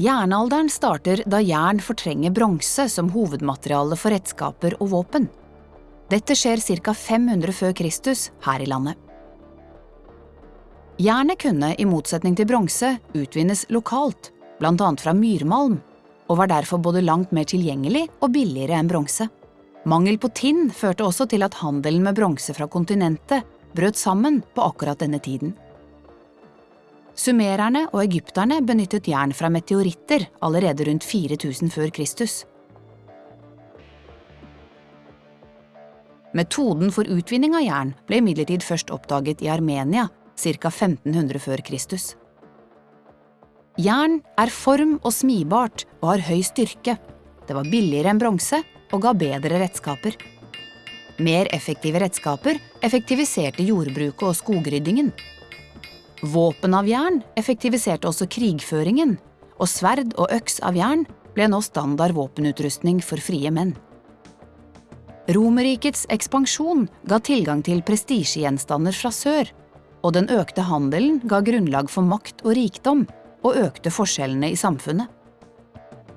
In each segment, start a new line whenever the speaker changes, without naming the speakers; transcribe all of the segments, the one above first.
Jernalderen starter da jern fortrenger bronse som hovedmateriale for redskaper og våpen. Dette skjer ca. 500 før Kristus her i landet. Jernet kunne, i motsetning til bronse, utvinnes lokalt, annet fra myrmalm, og var derfor både langt mer tilgjengelig og billigere enn bronse. Mangel på tinn førte også til at handelen med bronse fra kontinentet brøt sammen på akkurat denne tiden. Sumererne og egypterne benyttet jern fra meteoritter allerede rundt 4000 før Kristus. Metoden for utvinning av jern ble imidlertid først oppdaget i Armenia ca. 1500 før Kristus. Jern er form- og smibart og har høy styrke. Det var billigere enn bronse og ga bedre redskaper. Mer effektive redskaper effektiviserte jordbruket og skogryddingen. Våpen av jern effektiviserte også krigføringen, og sverd og øks av jern ble nå standard våpenutrustning for frie menn. Romerrikets ekspansjon ga tilgang til prestisjegjenstander fra sør, og den økte handelen ga grunnlag for makt og rikdom, og økte forskjellene i samfunnet.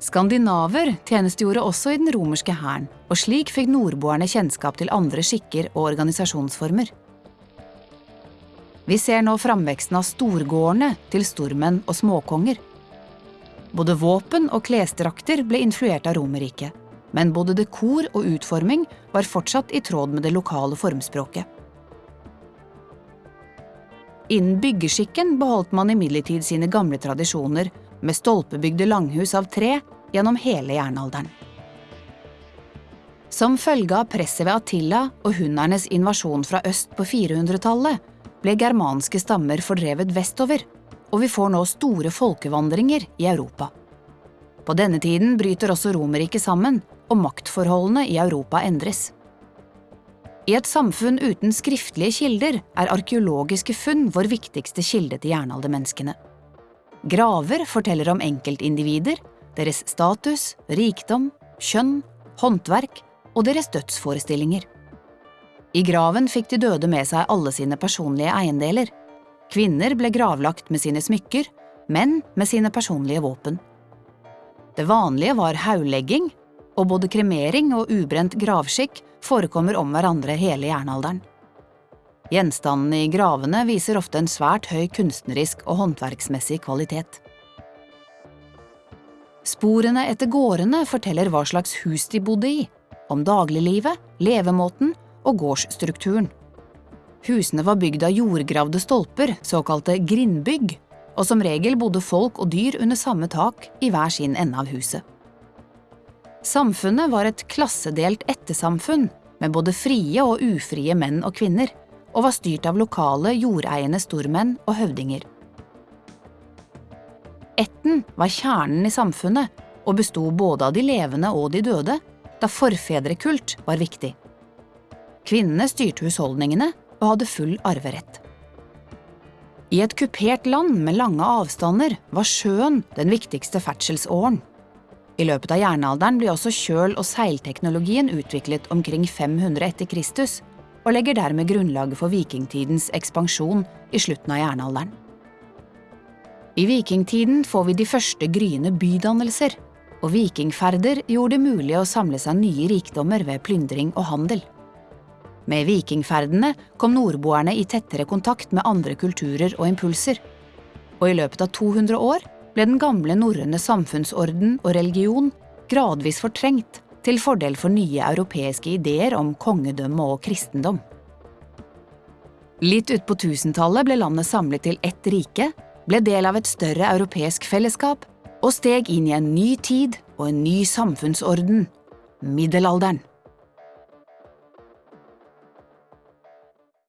Skandinaver tjenestegjorde også i den romerske hæren, og slik fikk nordboerne kjennskap til andre skikker og organisasjonsformer. Vi ser nå framveksten av storgårdene til stormenn og småkonger. Både våpen og klesdrakter ble influert av Romerriket, men både dekor og utforming var fortsatt i tråd med det lokale formspråket. Innen byggeskikken beholdt man imidlertid sine gamle tradisjoner med stolpebygde langhus av tre gjennom hele jernalderen. Som følge av presset ved Attila og hunnernes invasjon fra øst på 400-tallet ble germanske stammer fordrevet vestover, og vi får nå store folkevandringer i Europa. På denne tiden bryter også Romerriket sammen, og maktforholdene i Europa endres. I et samfunn uten skriftlige kilder er arkeologiske funn vår viktigste kilde til jernaldermenneskene. Graver forteller om enkeltindivider, deres status, rikdom, kjønn, håndverk og deres dødsforestillinger. I graven fikk de døde med seg alle sine personlige eiendeler. Kvinner ble gravlagt med sine smykker, menn med sine personlige våpen. Det vanlige var hauglegging, og både kremering og ubrent gravskikk forekommer om hverandre hele jernalderen. Gjenstandene i gravene viser ofte en svært høy kunstnerisk og håndverksmessig kvalitet. Sporene etter gårdene forteller hva slags hus de bodde i, om dagliglivet, levemåten og gårdsstrukturen. Husene var bygd av jordgravde stolper, såkalte grindbygg, og som regel bodde folk og dyr under samme tak i hver sin ende av huset. Samfunnet var et klassedelt ettersamfunn med både frie og ufrie menn og kvinner, og var styrt av lokale, jordeiende stormenn og høvdinger. Ætten var kjernen i samfunnet og besto både av de levende og de døde, da forfedrekult var viktig. Kvinnene styrte husholdningene og hadde full arverett. I et kupert land med lange avstander var sjøen den viktigste ferdselsåren. I løpet av jernalderen blir også kjøl- og seilteknologien utviklet omkring 500 etter Kristus, og legger dermed grunnlaget for vikingtidens ekspansjon i slutten av jernalderen. I vikingtiden får vi de første gryende bydannelser, og vikingferder gjorde det mulig å samle seg nye rikdommer ved plyndring og handel. Med vikingferdene kom nordboerne i tettere kontakt med andre kulturer og impulser, og i løpet av 200 år ble den gamle norrøne samfunnsorden og religion gradvis fortrengt til fordel for nye europeiske ideer om kongedømme og kristendom. Litt utpå tusentallet ble landet samlet til ett rike, ble del av et større europeisk fellesskap og steg inn i en ny tid og en ny samfunnsorden – middelalderen.